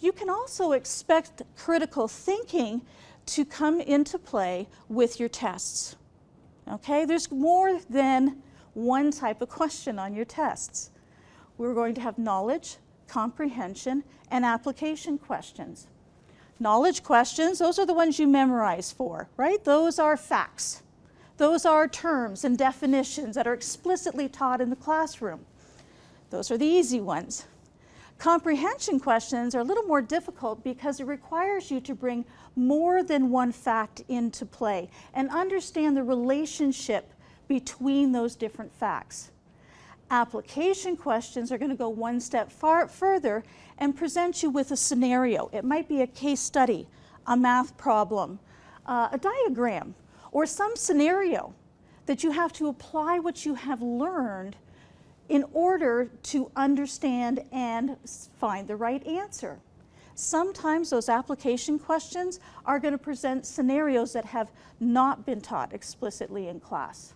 You can also expect critical thinking to come into play with your tests. Okay, there's more than one type of question on your tests. We're going to have knowledge, comprehension, and application questions. Knowledge questions, those are the ones you memorize for, right? Those are facts. Those are terms and definitions that are explicitly taught in the classroom. Those are the easy ones. Comprehension questions are a little more difficult because it requires you to bring more than one fact into play and understand the relationship between those different facts. Application questions are going to go one step far further and present you with a scenario. It might be a case study, a math problem, uh, a diagram, or some scenario that you have to apply what you have learned in order to understand and find the right answer. Sometimes those application questions are going to present scenarios that have not been taught explicitly in class.